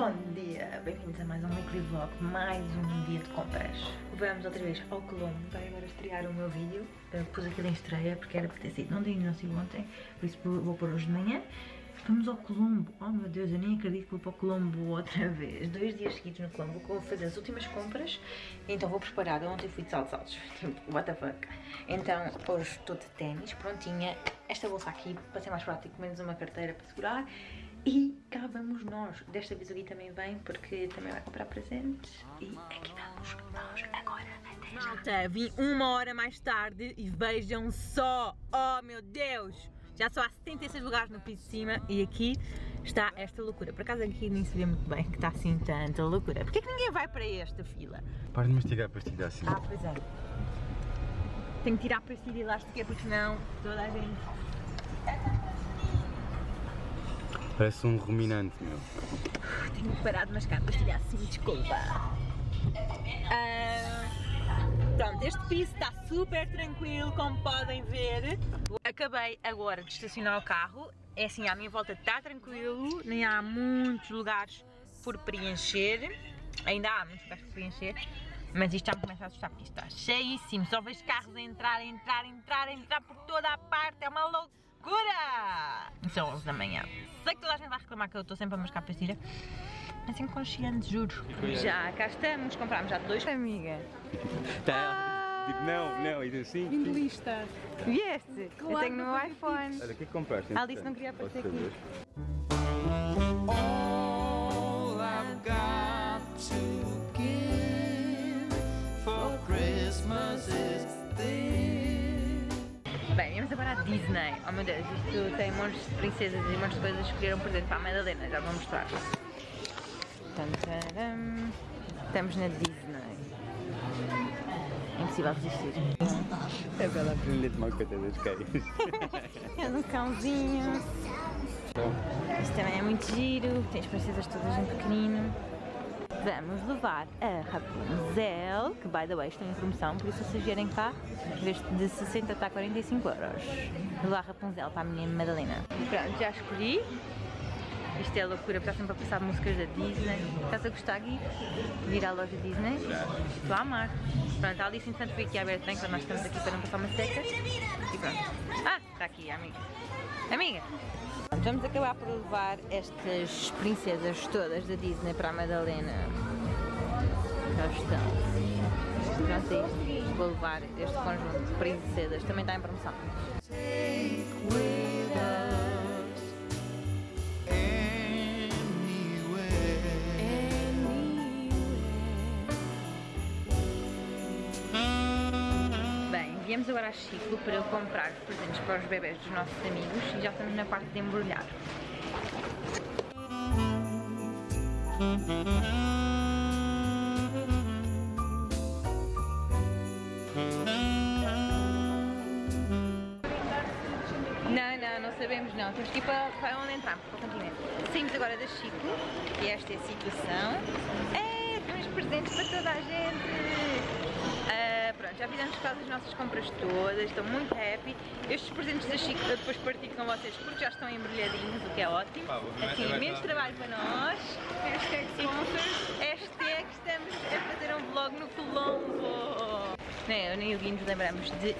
Bom dia, bem-vindos a mais um weekly vlog, mais um dia de compras. Vamos outra vez ao Colombo, vai agora estrear o meu vídeo. Uh, pus aquilo em estreia porque era para ter sido não dia não sei ontem, por isso vou pôr hoje de manhã. Vamos ao Colombo, oh meu Deus, eu nem acredito que vou para o Colombo outra vez. Dois dias seguidos no Colombo, vou fazer as últimas compras, então vou preparar. Ontem fui de saltos altos, tipo, what the fuck. Então hoje estou de ténis, prontinha. Esta bolsa aqui, para ser mais prático, menos uma carteira para segurar. E cá vamos nós. Desta vez o Gui também vem porque também vai comprar presentes. E aqui vamos nós agora. Até já. Malta, vim uma hora mais tarde e vejam só. Oh meu Deus! Já só há 76 lugares no piso de cima e aqui está esta loucura. Por acaso aqui nem se vê muito bem que está assim tanta loucura. Porquê que ninguém vai para esta fila? Para de mastigar a pastilha assim. Ah, pois é. Tenho que tirar a pastilha elástica porque senão toda a gente... Parece um ruminante, meu. Tenho que parar de mascar pastilha assim, desculpa. Ah, pronto, este piso está super tranquilo, como podem ver. Acabei agora de estacionar o carro. É assim, à minha volta está tranquilo, nem há muitos lugares por preencher. Ainda há muitos lugares por preencher. Mas isto já me começa a assustar porque isto está cheíssimo. Só vejo carros a entrar, a entrar, a entrar, a entrar por toda a parte. É uma loucura! São 11 da manhã. Sei que toda a gente vai reclamar que eu estou sempre a mascar pastilha. Mas inconsciente, juro. Já, cá estamos. Comprámos já dois. Amiga. Tá. Tipo, não, não, e assim. Lista. Vieste? eu tenho no meu iPhone. Olha, o que é que compraste? A Alice não queria aparecer aqui. All I've got to viemos agora à Disney. Oh meu Deus, isto tem montes de princesas e montes de coisas que escolheram presente para a Madalena. Já vou mostrar. Estamos na Disney. Impossível resistir. É para ela aprender a tomar conta das cães. É um cãozinho. Isto também é muito giro. Tem as princesas todas em pequenino. Vamos levar a Rapunzel, que by the way estão em promoção, por isso se vierem cá, em vez de 60 está a 45 euros. Levar a Rapunzel para a menina Madalena. Pronto, já escolhi. Isto é loucura, está sempre a passar músicas da Disney. Estás a gostar, Gui? De à loja Disney? Estou a amar. Pronto, a Alice entretanto foi aqui Aberta quando nós estamos aqui para não passar uma seca. E pronto. Ah, está aqui amiga. Amiga! Pronto, Vamos acabar por levar estas princesas todas da Disney para a Madalena. Já estão. Pronto, é. Vou levar este conjunto de princesas. Também está em promoção. Viemos agora a Chico para eu comprar presentes para os bebés dos nossos amigos e já estamos na parte de embrulhar. Não, não, não sabemos não. Temos que ir para, para onde entramos, para o continente. Saímos agora da Chico, e esta é a situação. É, temos presentes para toda a gente! Já fizemos quase as nossas compras todas, estou muito happy. Estes presentes da Chico eu depois partilho com vocês porque já estão embrulhadinhos, o que é ótimo. Pá, Assim, menos trabalho para nós. Hashtag sponsors. Hashtag estamos a fazer um vlog no Colombo. Nem eu nem o Gui nos lembramos de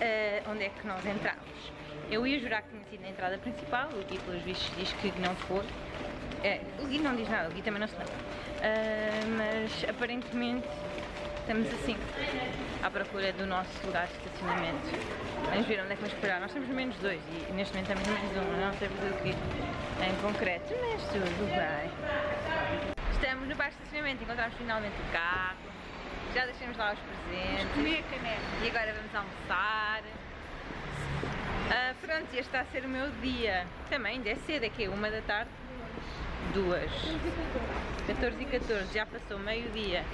ah, onde é que nós entramos. Eu ia jurar que tinha sido na entrada principal, o Gui pelos vistos diz que não foi. É, o Gui não diz nada, o Gui também não se lembra. Ah, mas aparentemente estamos assim, à procura do nosso lugar de estacionamento. Vamos ver onde é que vamos parar. Nós temos menos dois e neste momento temos menos um, não sei o que em concreto, mas tudo bem. Estamos no bar de estacionamento, encontramos finalmente o carro, já deixamos lá os presentes. Comer caneca. E agora vamos almoçar. Ah, pronto, este está a ser o meu dia. Também ainda é cedo, é que é uma da tarde. Duas. 14 e 14, já passou meio-dia.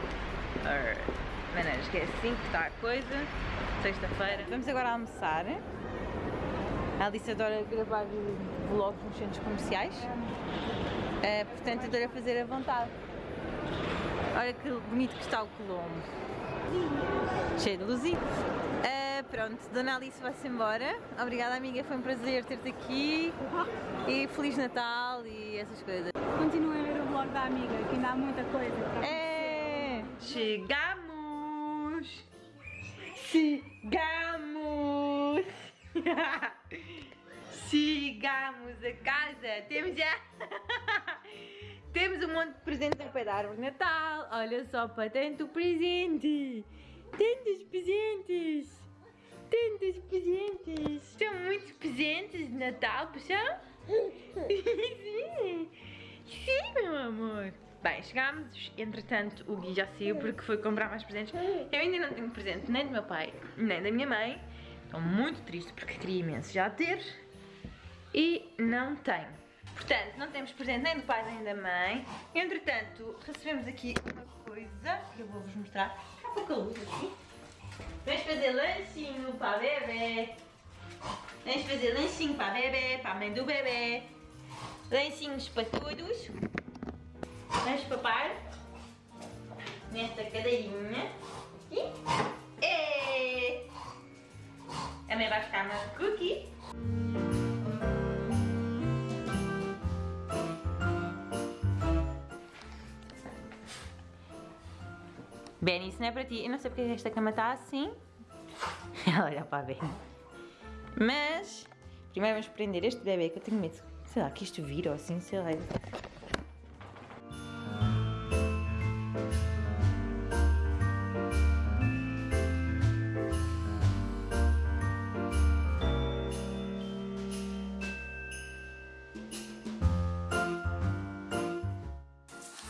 Maneiras, que é assim que está a coisa. Sexta-feira. Vamos agora almoçar. A Alice adora gravar vlogs nos centros comerciais. Ah, portanto, adora fazer à vontade. Olha que bonito que está o Colombo. Cheio de luzinhas. Ah, pronto, Dona Alice vai-se embora. Obrigada amiga, foi um prazer ter-te aqui. E Feliz Natal e essas coisas. Continuem a ver o vlog da amiga, que ainda há muita coisa. para É! Chegamos! Chegamos! Chegamos a casa! Temos já! Temos um monte de presentes ao pé da árvore de Natal! Olha só para tanto presente! Tantos presentes! Tantos presentes! São muitos presentes de Natal, puxão? Sim! Sim, meu amor! Bem, chegámos, entretanto o Gui já saiu porque foi comprar mais presentes. Eu ainda não tenho presente nem do meu pai, nem da minha mãe. Estou muito triste porque queria imenso já ter. E não tenho. Portanto, não temos presente nem do pai nem da mãe. Entretanto, recebemos aqui uma coisa que eu vou-vos mostrar. Há pouca luz aqui. Vamos fazer lanchinho para a bebê. Vamos fazer lanchinho para a bebê, para a mãe do bebê. Lanchinhos para todos. Vamos papar nesta cadeirinha. E, e a mãe vai ficar uma cookie. Benny, isso não é para ti. Eu não sei porque esta cama está assim. Ela olha para a Benny. Mas, primeiro vamos prender este bebê que eu tenho medo. Sei lá, que isto vira ou assim, sei lá.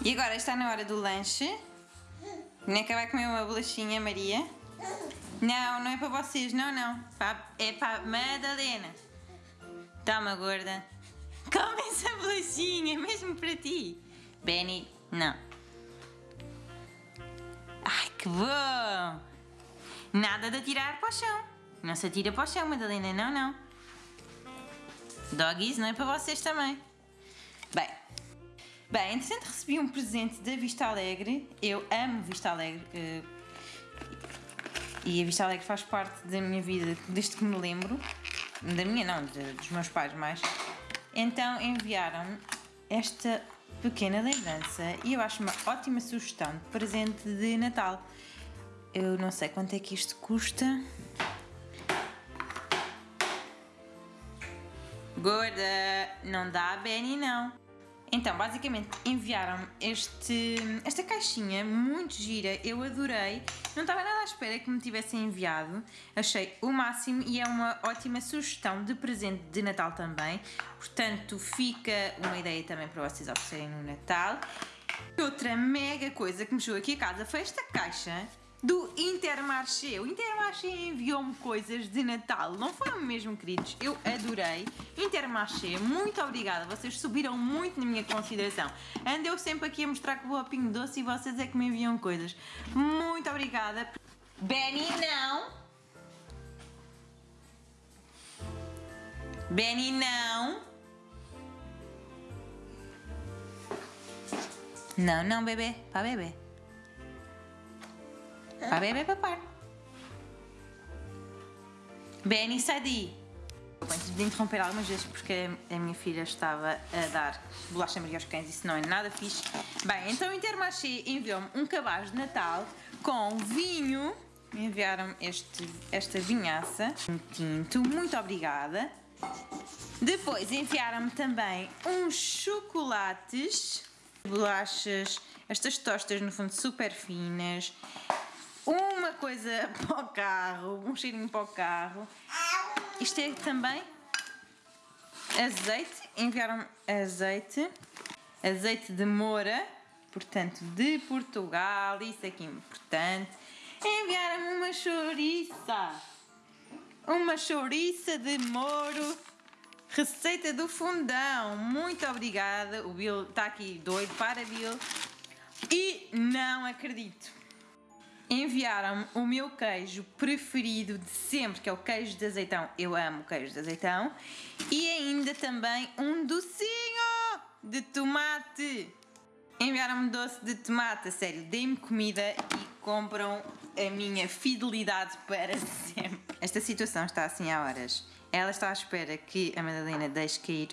E agora está na hora do lanche. Neca vai comer uma bolachinha, Maria. Não, não é para vocês, não, não. É para Madalena. Toma, gorda. Come essa bolachinha, mesmo para ti. Benny, não. Ai, que bom! Nada de atirar para o chão. Não se atira para o chão, Madalena, não, não. Doggies não é para vocês também. Bem, Bem, entretanto recebi um presente da Vista Alegre. Eu amo Vista Alegre. eh, e a Vista Alegre faz parte da minha vida desde que me lembro. Da minha não, dos meus pais mais. Então enviaram-me esta pequena lembrança e eu acho uma ótima sugestão de presente de Natal. Eu não sei quanto é que isto custa. Gorda, não dá a Benny não. Então, basicamente, enviaram-me este, esta caixinha muito gira, eu adorei. Não estava nada à espera que me tivessem enviado. Achei o máximo e é uma ótima sugestão de presente de Natal também. Portanto, fica uma ideia também para vocês oferecerem no Natal. Outra mega coisa que me chegou aqui a casa foi esta caixa do Intermarché. O Intermarché enviou-me coisas de Natal, não foram mesmo queridos? Eu adorei. Intermarché, muito obrigada, vocês subiram muito na minha consideração. Ando eu sempre aqui a mostrar que vou a Pingo Doce e vocês é que me enviam coisas. Muito obrigada. Benny, não. Benny, não. Não, não, bebê. Para bebê. Para bebê papar. Benny, sai daí. Antes de interromper algumas vezes porque a minha filha estava a dar bolacha Maria aos cães, isso não é nada fixe. Bem, então o Intermarché enviou-me um cabaz de Natal com vinho. Enviaram-me este, esta vinhaça, um tinto, muito obrigada. Depois enviaram-me também uns chocolates, bolachas, estas tostas no fundo super finas, uma coisa para o carro, um cheirinho para o carro. Isto é também azeite, enviaram-me azeite, azeite de moura, portanto de Portugal, isso aqui é importante. Enviaram-me uma chouriça, uma chouriça de moro, receita do fundão, muito obrigada. O Bill está aqui doido para Bill. E não acredito enviaram-me o meu queijo preferido de sempre, que é o queijo de azeitão. Eu amo queijo de azeitão. E ainda também um docinho de tomate. Enviaram-me doce de tomate, a sério, deem-me comida e compram a minha fidelidade para sempre. Esta situação está assim há horas. Ela está à espera que a Madalena deixe cair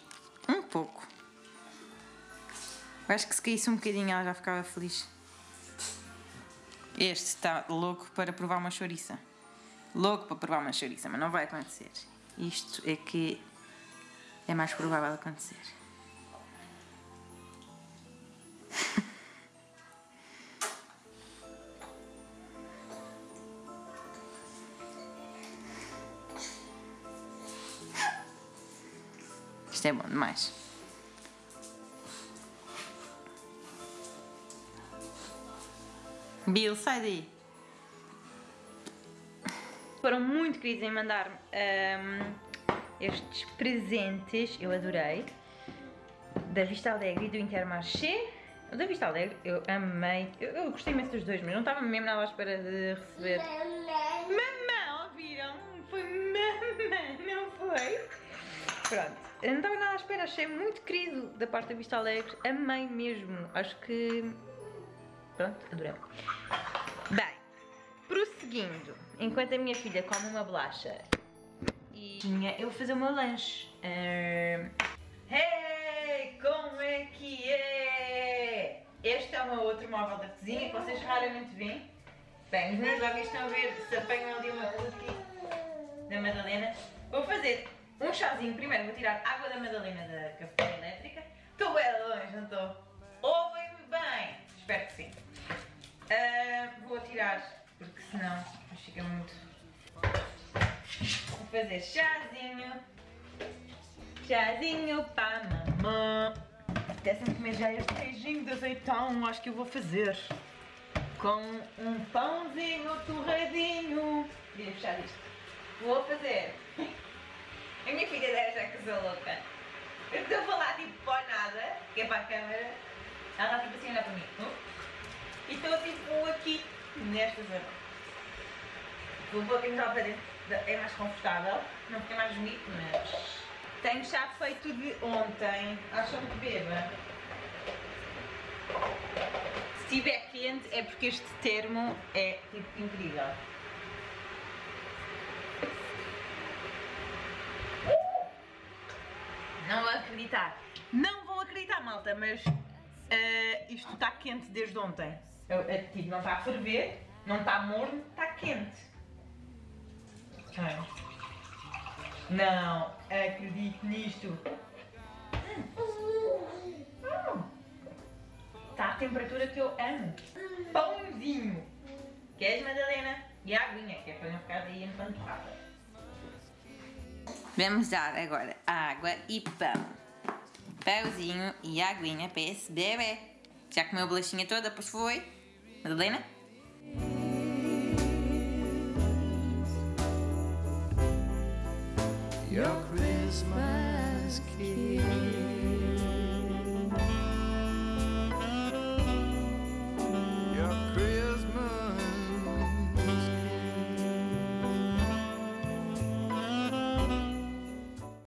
um pouco Eu acho que se caísse um bocadinho ela já ficava feliz. Este está louco para provar uma chouriça. Louco para provar uma chouriça, mas não vai acontecer. Isto é que é mais provável acontecer. Isto é bom demais. Bill, sai daí. Foram muito queridos em mandar-me ahm, estes presentes, eu adorei. Da Vista Alegre e do Intermarché. Da Vista Alegre eu amei. Eu, eu gostei imenso dos dois, mas não estava mesmo nada à espera de receber. Mamã, ouviram? Foi mamã, não foi? Pronto, não estava nada à espera, achei muito querido da parte da Vista Alegre, amei mesmo, acho que. Pronto, adorei. Bem, prosseguindo, enquanto a minha filha come uma bolacha e tinha eu vou fazer o meu lanche. Ahn, Hey, como é que é? Este é o meu outro móvel da cozinha que vocês raramente veem. Bem, os meus jovens estão a ver se apanham ali uma cookie da Madalena. Vou fazer um chazinho primeiro, vou tirar água da Madalena da cafeteira elétrica. Estou bem longe, não estou? Ouvem-me bem? Espero que sim. Ah, vou tirar, porque senão fica muito. Vou fazer chazinho. Chazinho para mamã. Apetece-me comer já este queijinho de azeitão, acho que eu vou fazer. Com um pãozinho torradinho. Podia fechar isto. Vou fazer. A minha filha deve achar que sou louca. Eu estou a falar tipo para nada, que é para a câmera. Ela está tipo assim olhar para mim. Hum? E estou tipo aqui, nesta zona. Vou pouquinho lá para dentro. É mais confortável, não fica mais bonito, mas. Tenho chá feito de ontem. Acham que beba? Se estiver quente é porque este termo é tipo incrível. Não vão acreditar. Não vão acreditar, malta, mas eh, isto está quente desde ontem. Eu, é, tipo, não está a ferver, não está morno, está quente. Ai. Não acredito nisto. Está a temperatura que eu amo. Pãozinho. Queres, Madalena? E a aguinha, que é para não ficar aí empanturrada. Vamos dar agora água e pão. Pãozinho e aguinha para esse bebê. Já comeu a bolachinha toda, pois foi? Madalena? Your Christmas kiss.